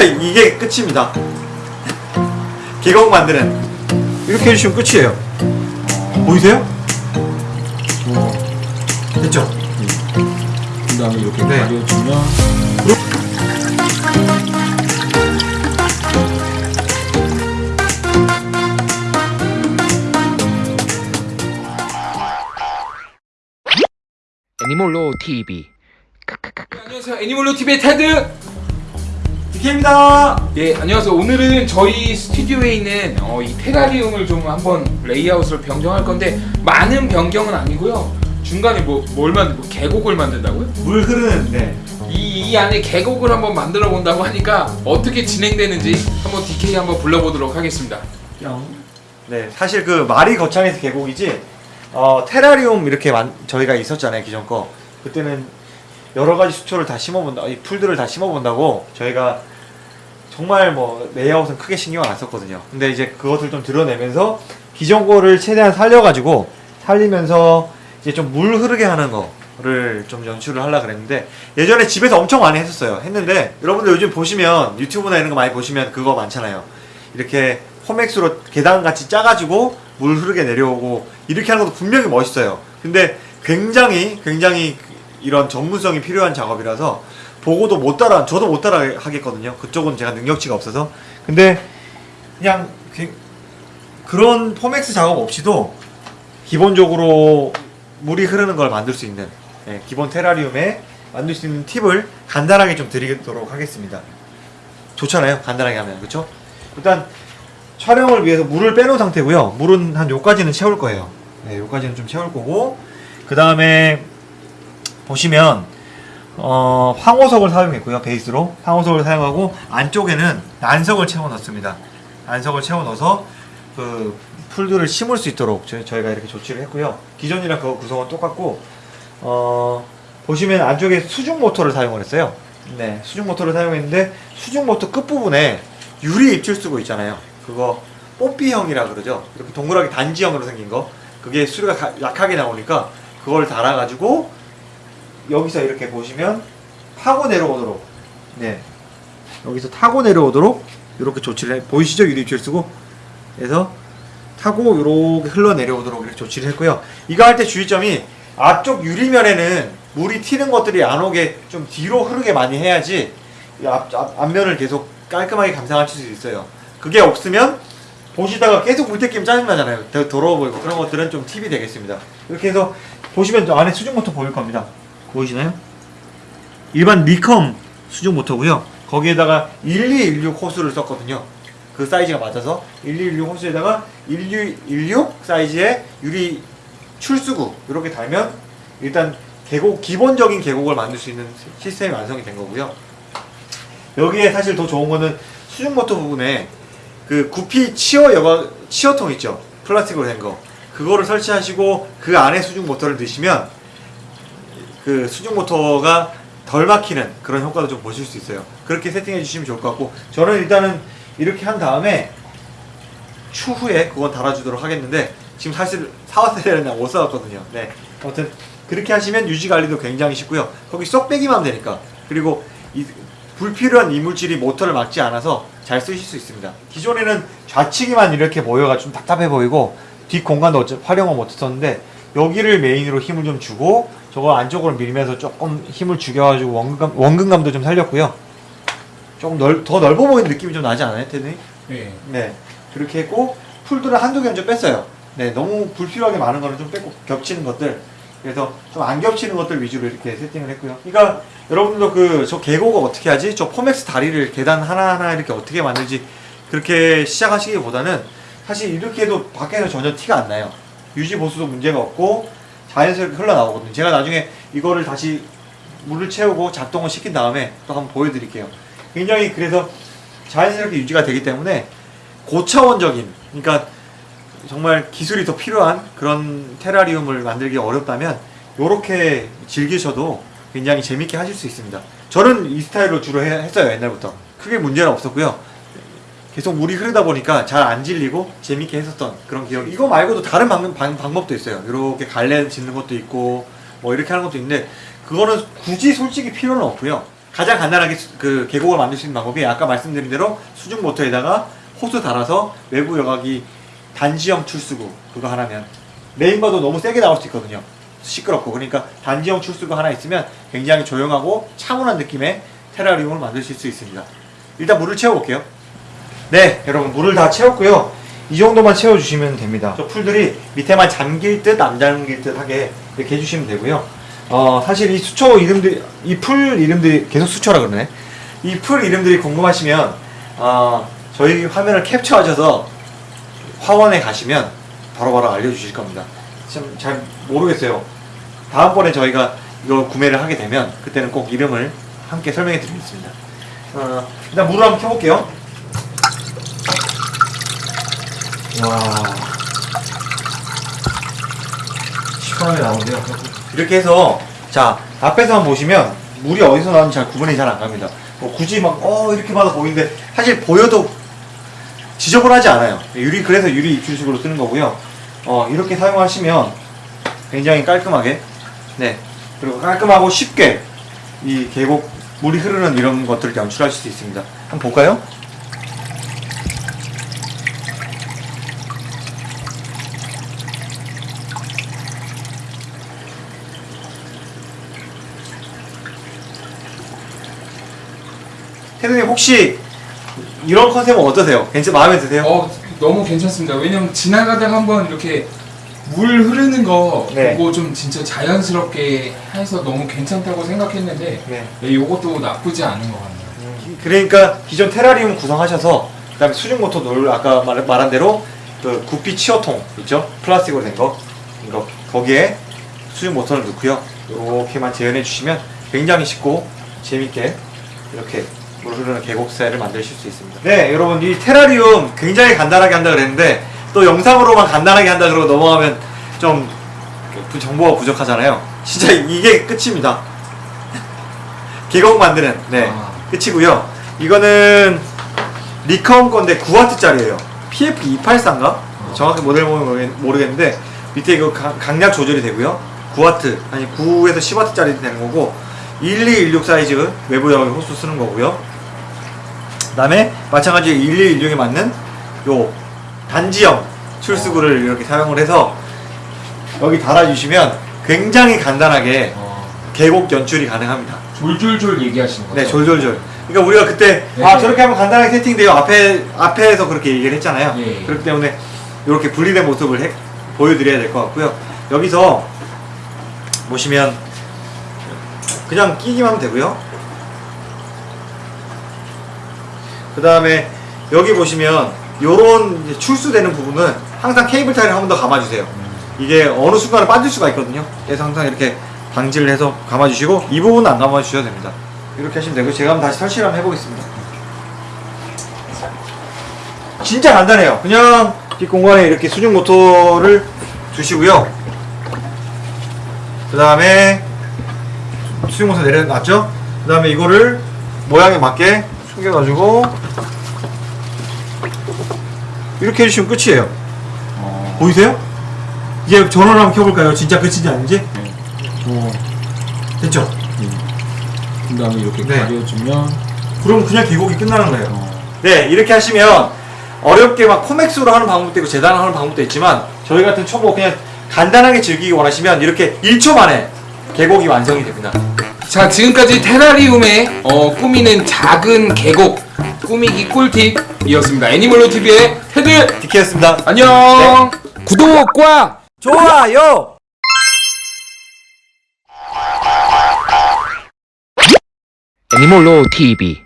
진짜 이게 끝입니다 계곡 만드는 이렇게 해주시면 끝이에요 보이세요? 됐죠? 그 다음에 이렇게 네. 가려주면 애니몰로 TV 안녕하세요 애니멀로 TV의 테드 DK입니다. 예 안녕하세요. 오늘은 저희 스튜디오에 있는 어, 이 테라리움을 좀 한번 레이아웃을 변경할 건데 많은 변경은 아니고요. 중간에 뭐 뭘 만들 뭐 계곡을 만든다고요? 물 흐르는 네. 이, 이 안에 계곡을 한번 만들어 본다고 하니까 어떻게 진행되는지 한번 DK 한번 불러보도록 하겠습니다. 네, 사실 그 말이 거창해서 계곡이지 어, 테라리움 이렇게 만, 저희가 있었잖아요 기존 거. 그때는 여러 가지 수초를 다 심어본다 이 풀들을 다 심어본다고 저희가 정말 뭐 레이아웃은 크게 신경 안 썼거든요. 근데 이제 그것을 좀 드러내면서 기존 거를 최대한 살려가지고 살리면서 이제 좀 물 흐르게 하는 거를 좀 연출을 하려 그랬는데 예전에 집에서 엄청 많이 했었어요. 했는데 여러분들 요즘 보시면 유튜브나 이런 거 많이 보시면 그거 많잖아요. 이렇게 홈엑스로 계단 같이 짜가지고 물 흐르게 내려오고 이렇게 하는 것도 분명히 멋있어요. 근데 굉장히 굉장히 이런 전문성이 필요한 작업이라서 보고도 못 따라 저도 못 따라 하겠거든요. 그쪽은 제가 능력치가 없어서. 근데 그냥 그- 그런 폼엑스 작업 없이도 기본적으로 물이 흐르는 걸 만들 수 있는 예, 기본 테라리움에 만들 수 있는 팁을 간단하게 좀 드리도록 하겠습니다. 좋잖아요. 간단하게 하면 그렇죠? 일단 촬영을 위해서 물을 빼놓은 상태고요. 물은 한 요까지는 채울 거예요. 네, 요까지는 좀 채울 거고 그 다음에 보시면 어, 황호석을 사용했고요. 베이스로 황호석을 사용하고 안쪽에는 난석을 채워 넣습니다. 난석을 채워 넣어서 그 풀들을 심을 수 있도록 저, 저희가 이렇게 조치를 했고요. 기존이랑 그 구성은 똑같고 어, 보시면 안쪽에 수중 모터를 사용을 했어요. 네, 수중 모터를 사용했는데 수중 모터 끝 부분에 유리 입출 쓰고 있잖아요. 그거 뽀삐형이라 그러죠. 이렇게 동그랗게 단지형으로 생긴 거. 그게 수류가 가- 약하게 나오니까 그걸 달아가지고 여기서 이렇게 보시면 타고 내려오도록 네 여기서 타고 내려오도록 이렇게 조치를 해 보이시죠 유리 입출 쓰고 그래서 타고 이렇게 흘러 내려오도록 이렇게 조치를 했고요. 이거 할 때 주의점이 앞쪽 유리면에는 물이 튀는 것들이 안 오게 좀 뒤로 흐르게 많이 해야지 이 앞, 앞, 앞면을 계속 깔끔하게 감상하실 수 있어요. 그게 없으면 보시다가 계속 물때 끼면 짜증나잖아요. 더러워 보이고 그런 것들은 좀 팁이 되겠습니다. 이렇게 해서 보시면 저 안에 수중 모터 보일 겁니다. 보이시나요? 일반 리컴 수중 모터고요. 거기에다가 1216 호스를 썼거든요. 그 사이즈가 맞아서 1216 호스에다가 1216 사이즈의 유리 출수구 이렇게 달면 일단 계곡 기본적인 계곡을 만들 수 있는 시스템이 완성이 된 거고요. 여기에 사실 더 좋은 거는 수중 모터 부분에 그 구피 치어 여과 치어통 있죠 플라스틱으로 된거 그거를 설치하시고 그 안에 수중 모터를 넣으시면 그 수중 모터가 덜 막히는 그런 효과도 좀 보실 수 있어요. 그렇게 세팅해 주시면 좋을 것 같고 저는 일단은 이렇게 한 다음에 추후에 그건 달아주도록 하겠는데 지금 사실 사왔어야 되는데 못 사왔거든요. 네. 아무튼 그렇게 하시면 유지 관리도 굉장히 쉽고요. 거기 쏙 빼기만 하면 되니까. 그리고 이 불필요한 이물질이 모터를 막지 않아서 잘 쓰실 수 있습니다. 기존에는 좌측이만 이렇게 모여가 좀 답답해 보이고 뒷 공간도 활용을 못했었는데 여기를 메인으로 힘을 좀 주고 저거 안쪽으로 밀면서 조금 힘을 죽여가지고 원근감, 원근감도 좀 살렸고요. 조금 넓, 더 넓어 보이는 느낌이 좀 나지 않아요, 테드님? 네. 네. 그렇게 했고 풀들은 한두 개는 좀 뺐어요. 네, 너무 불필요하게 많은 거는 좀 뺐고 겹치는 것들. 그래서 좀 안 겹치는 것들 위주로 이렇게 세팅을 했고요. 그러니까 여러분들도 그 저 계곡을 어떻게 하지? 저 포맥스 다리를 계단 하나하나 이렇게 어떻게 만들지? 그렇게 시작하시기보다는 사실 이렇게 해도 밖에서 전혀 티가 안 나요. 유지 보수도 문제가 없고 자연스럽게 흘러나오거든요. 제가 나중에 이거를 다시 물을 채우고 작동을 시킨 다음에 또 한번 보여드릴게요. 굉장히 그래서 자연스럽게 유지가 되기 때문에 고차원적인 그러니까 정말 기술이 더 필요한 그런 테라리움을 만들기 어렵다면 이렇게 즐기셔도 굉장히 재밌게 하실 수 있습니다. 저는 이 스타일로 주로 해- 했어요 옛날부터 크게 문제는 없었고요. 계속 물이 흐르다 보니까 잘 안 질리고 재밌게 했었던 그런 기억이 이거 말고도 다른 방, 방, 방법도 있어요. 이렇게 갈래 짓는 것도 있고 뭐 이렇게 하는 것도 있는데 그거는 굳이 솔직히 필요는 없고요. 가장 간단하게 수- 그 계곡을 만들 수 있는 방법이 아까 말씀드린 대로 수중 모터에다가 호스 달아서 외부 여각이 단지형 출수구 그거 하나면 메인바도 너무 세게 나올 수 있거든요. 시끄럽고 그러니까 단지형 출수구 하나 있으면 굉장히 조용하고 차분한 느낌의 테라리움을 만드실 수 있습니다. 일단 물을 채워볼게요. 네, 여러분 물을 다 채웠고요. 이 정도만 채워주시면 됩니다. 저 풀들이 밑에만 잠길 듯 안 잠길 듯 하게 이렇게 해주시면 되고요. 어, 사실 이 수초 이름들, 이 풀 이름들이 계속 수초라 그러네. 이 풀 이름들이 궁금하시면 어, 저희 화면을 캡처하셔서 화원에 가시면 바로바로 알려주실 겁니다. 참 잘 모르겠어요. 다음번에 저희가 이거 구매를 하게 되면 그때는 꼭 이름을 함께 설명해 드리겠습니다. 어, 일단 물을 한번 켜볼게요. 와 시원하게 나오는데요. 이렇게 해서 자 앞에서만 보시면 물이 어디서 나오는지 잘 구분이 잘 안 갑니다. 뭐 굳이 막 어 이렇게 봐도 보이는데 사실 보여도 지저분하지 않아요. 유리 그래서 유리 입출식으로 쓰는 거고요. 어 이렇게 사용하시면 굉장히 깔끔하게 네 그리고 깔끔하고 쉽게 이 계곡 물이 흐르는 이런 것들을 연출하실 수 있습니다. 한번 볼까요? 태동님 혹시 이런 컨셉은 어떠세요? 괜찮 마음에 드세요? 어 너무 괜찮습니다. 왜냐면 지나가다가 한번 이렇게 물 흐르는 거 네. 보고 좀 진짜 자연스럽게 해서 너무 괜찮다고 생각했는데 네. 네, 이것도 나쁘지 않은 것 같네요. 그러니까 기존 테라리움 구성하셔서 그다음에 수중 모터 놀 아까 말, 말한 대로 그 구피 치어통 있죠 플라스틱으로 된 거 이거 거기에 수중 모터를 넣고요 이렇게만 재현해 주시면 굉장히 쉽고 재밌게 이렇게 물 흐르는 계곡새를 만드실 수 있습니다. 네 여러분 이 테라리움 굉장히 간단하게 한다 그랬는데 또 영상으로만 간단하게 한다 그러고 넘어가면 좀 부- 정보가 부족하잖아요. 진짜 이게 끝입니다. 계곡 만드는 네 아. 끝이고요. 이거는 리컴 건데 9W짜리예요. PF 284인가? 정확히 모델 보면 모르겠- 모르겠는데 밑에 이거 강- 강약 조절이 되고요. 9W 아니 9에서 10W짜리 되는 거고 1216 사이즈 외부 여기 호수 쓰는 거고요. 그다음에 마찬가지로 1216에 맞는 요 단지형 출수구를 이렇게 사용을 해서 여기 달아주시면 굉장히 간단하게 어, 계곡 연출이 가능합니다. 졸졸졸 얘기하시는 거죠? 네, 졸졸졸. 그러니까 우리가 그때 네. 아 저렇게 하면 간단하게 세팅돼요. 앞에 앞에서 그렇게 얘기를 했잖아요. 예. 그렇기 때문에 이렇게 분리된 모습을 해- 보여드려야 될 것 같고요. 여기서 보시면 그냥 끼기만 하면 되고요. 그 다음에 여기 보시면 요런 출수되는 부분은 항상 케이블 타이를 한 번 더 감아주세요. 이게 어느 순간에 빠질 수가 있거든요. 그래서 항상 이렇게 방지를 해서 감아주시고 이 부분은 안 감아주셔도 됩니다. 이렇게 하시면 되고 제가 한번 다시 설치를 한번 해보겠습니다. 진짜 간단해요. 그냥 뒷공간에 이렇게 수중 모터를 두시고요. 그 다음에 수중 모터 내려놨죠? 그 다음에 이거를 모양에 맞게 숙여가지고 이렇게 해주시면 끝이에요. 어, 보이세요? 이제 전원을 한번 켜볼까요? 진짜 끝인지 아닌지? 어, 됐죠? 그 다음에 이렇게 네. 가려주면 그럼 그냥 계곡이 끝나는 거예요. 어, 네, 이렇게 하시면 어렵게 막 코맥스로 하는 방법도 있고 재단을 하는 방법도 있지만 저희 같은 초보 그냥 간단하게 즐기기 원하시면 이렇게 1초 만에 계곡이 완성이 됩니다. 자 지금까지 테라리움에 어, 꾸미는 작은 계곡 꾸미기 꿀팁이었습니다. 애니멀로 TV의 테드 디케였습니다. 안녕. 구독과 좋아요! 애니몰로 TV